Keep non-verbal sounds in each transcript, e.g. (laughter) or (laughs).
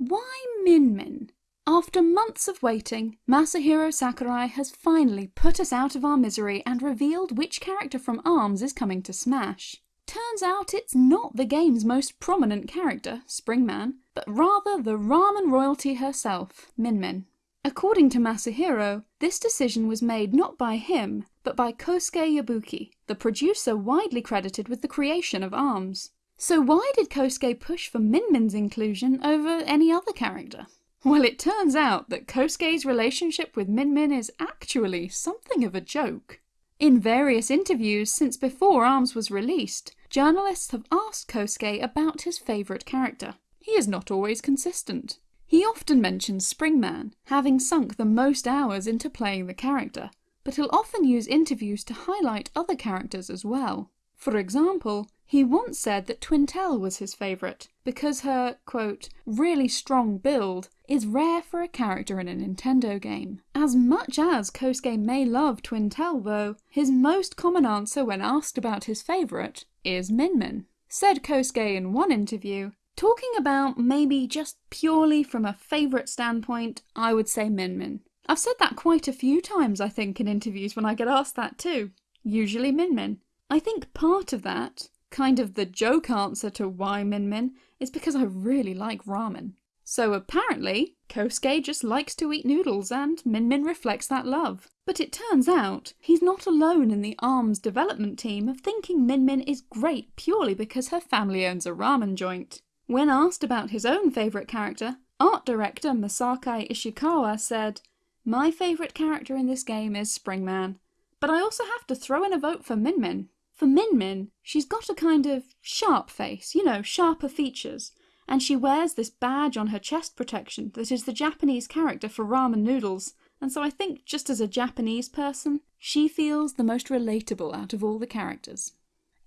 Why Min Min? After months of waiting, Masahiro Sakurai has finally put us out of our misery and revealed which character from ARMS is coming to Smash. Turns out it's not the game's most prominent character, Springman, but rather the ramen royalty herself, Min Min. According to Masahiro, this decision was made not by him, but by Kosuke Yabuki, the producer widely credited with the creation of ARMS. So why did Kosuke push for Min Min's inclusion over any other character? Well, it turns out that Kosuke's relationship with Min Min is actually something of a joke. In various interviews since before ARMS was released, journalists have asked Kosuke about his favourite character. He is not always consistent. He often mentions Springman, having sunk the most hours into playing the character, but he'll often use interviews to highlight other characters as well. For example, he once said that Twintelle was his favourite, because her, quote, really strong build is rare for a character in a Nintendo game. As much as Kosuke may love Twintelle though, his most common answer when asked about his favourite is Min Min. Said Kosuke in one interview, Talking about maybe just purely from a favourite standpoint, I would say Min Min. I've said that quite a few times I think in interviews when I get asked that too. Usually Min Min. I think part of that, kind of the joke answer to why Min Min, is because I really like ramen. So apparently, Kosuke just likes to eat noodles and Min Min reflects that love. But it turns out, he's not alone in the ARMS development team of thinking Min Min is great purely because her family owns a ramen joint. When asked about his own favourite character, art director Masaaki Ishikawa said, My favourite character in this game is Springman, but I also have to throw in a vote for Min Min. For Min Min, she's got a kind of sharp face, you know, sharper features, and she wears this badge on her chest protection that is the Japanese character for ramen noodles, and so I think just as a Japanese person, she feels the most relatable out of all the characters.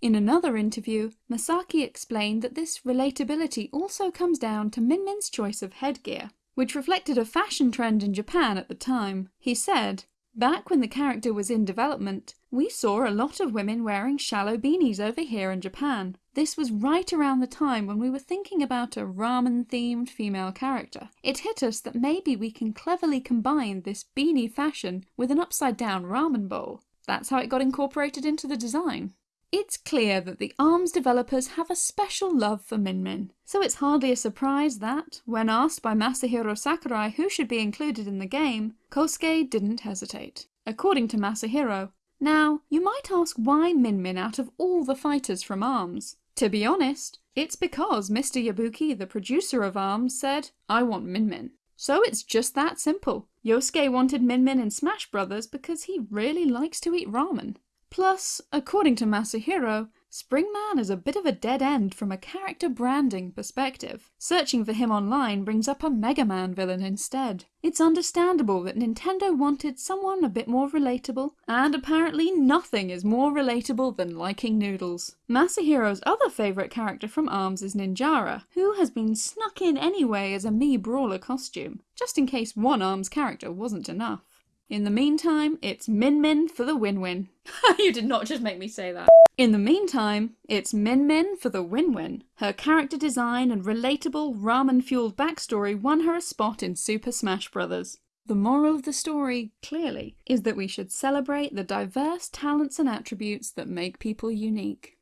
In another interview, Masaaki explained that this relatability also comes down to Min Min's choice of headgear, which reflected a fashion trend in Japan at the time. He said, Back when the character was in development, we saw a lot of women wearing shallow beanies over here in Japan. This was right around the time when we were thinking about a ramen-themed female character. It hit us that maybe we can cleverly combine this beanie fashion with an upside-down ramen bowl. That's how it got incorporated into the design. It's clear that the ARMS developers have a special love for Min Min, so it's hardly a surprise that, when asked by Masahiro Sakurai who should be included in the game, Kosuke didn't hesitate. According to Masahiro, now, you might ask why Min Min out of all the fighters from ARMS? To be honest, it's because Mr. Yabuki, the producer of ARMS, said, I want Min Min. So it's just that simple. Yosuke wanted Min Min in Smash Brothers because he really likes to eat ramen. Plus, according to Masahiro, Springman is a bit of a dead end from a character branding perspective. Searching for him online brings up a Mega Man villain instead. It's understandable that Nintendo wanted someone a bit more relatable, and apparently nothing is more relatable than liking noodles. Masahiro's other favourite character from ARMS is Ninjara, who has been snuck in anyway as a Mii Brawler costume, just in case one ARMS character wasn't enough. In the meantime, it's Min Min for the win-win. (laughs) you did not just make me say that. In the meantime, it's Min Min for the win-win. Her character design and relatable ramen-fueled backstory won her a spot in Super Smash Bros. The moral of the story, clearly, is that we should celebrate the diverse talents and attributes that make people unique.